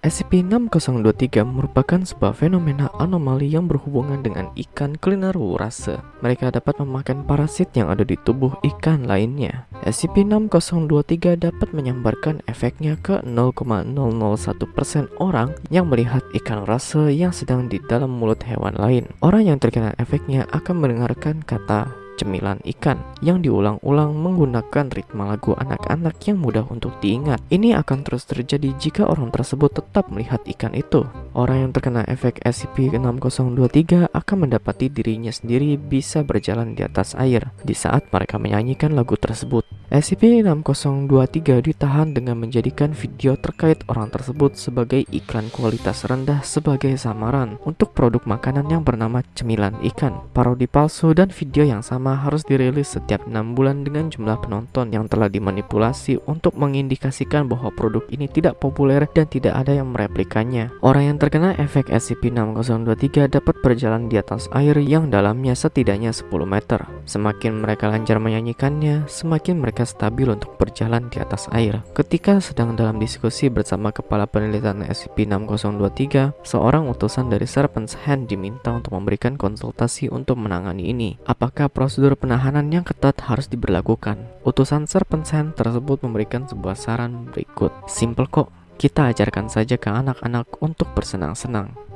SCP-6023 merupakan sebuah fenomena anomali yang berhubungan dengan ikan cleaner wurase. Mereka dapat memakan parasit yang ada di tubuh ikan lainnya. SCP-6023 dapat menyambarkan efeknya ke 0,001% orang yang melihat ikan rase yang sedang di dalam mulut hewan lain. Orang yang terkena efeknya akan mendengarkan kata cemilan ikan yang diulang-ulang menggunakan ritme lagu anak-anak yang mudah untuk diingat. Ini akan terus terjadi jika orang tersebut tetap melihat ikan itu. Orang yang terkena efek SCP-6023 akan mendapati dirinya sendiri bisa berjalan di atas air di saat mereka menyanyikan lagu tersebut. SCP-6023 ditahan dengan menjadikan video terkait orang tersebut sebagai iklan kualitas rendah sebagai samaran untuk produk makanan yang bernama cemilan ikan. Parodi palsu dan video yang sama harus dirilis setiap 6 bulan dengan jumlah penonton yang telah dimanipulasi untuk mengindikasikan bahwa produk ini tidak populer dan tidak ada yang mereplikannya. Orang yang terkena efek SCP-6023 dapat berjalan di atas air yang dalamnya setidaknya 10 meter. Semakin mereka lancar menyanyikannya, semakin mereka mereka stabil untuk berjalan di atas air. Ketika sedang dalam diskusi bersama kepala penelitian SCP-6023, seorang utusan dari Serpent's Hand diminta untuk memberikan konsultasi untuk menangani ini. Apakah prosedur penahanan yang ketat harus diberlakukan? Utusan Serpent's Hand tersebut memberikan sebuah saran berikut. Simple kok, kita ajarkan saja ke anak-anak untuk bersenang-senang.